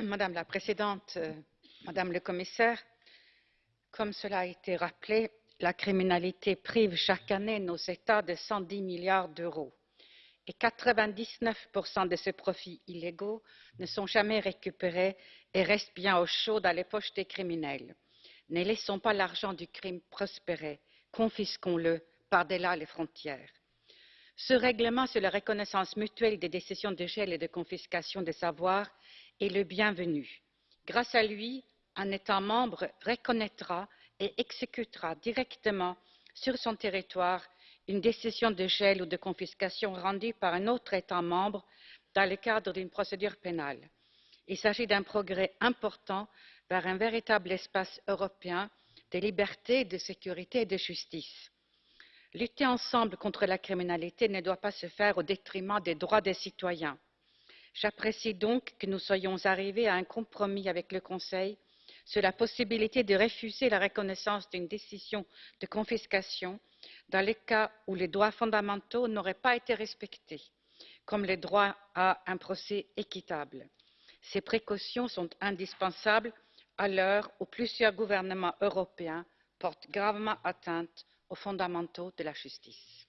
Madame la Présidente, Madame la Commissaire, comme cela a été rappelé, la criminalité prive chaque année nos États de 110 milliards d'euros et 99% de ces profits illégaux ne sont jamais récupérés et restent bien au chaud dans les poches des criminels. Ne laissons pas l'argent du crime prospérer, confisquons le par delà les frontières. Ce règlement sur la reconnaissance mutuelle des décisions de gel et de confiscation des avoirs est le bienvenu. Grâce à lui, un État membre reconnaîtra et exécutera directement sur son territoire une décision de gel ou de confiscation rendue par un autre État membre dans le cadre d'une procédure pénale. Il s'agit d'un progrès important vers un véritable espace européen de liberté, de sécurité et de justice. Lutter ensemble contre la criminalité ne doit pas se faire au détriment des droits des citoyens. J'apprécie donc que nous soyons arrivés à un compromis avec le Conseil sur la possibilité de refuser la reconnaissance d'une décision de confiscation dans les cas où les droits fondamentaux n'auraient pas été respectés, comme le droit à un procès équitable. Ces précautions sont indispensables à l'heure où plusieurs gouvernements européens portent gravement atteinte aux fondamentaux de la justice.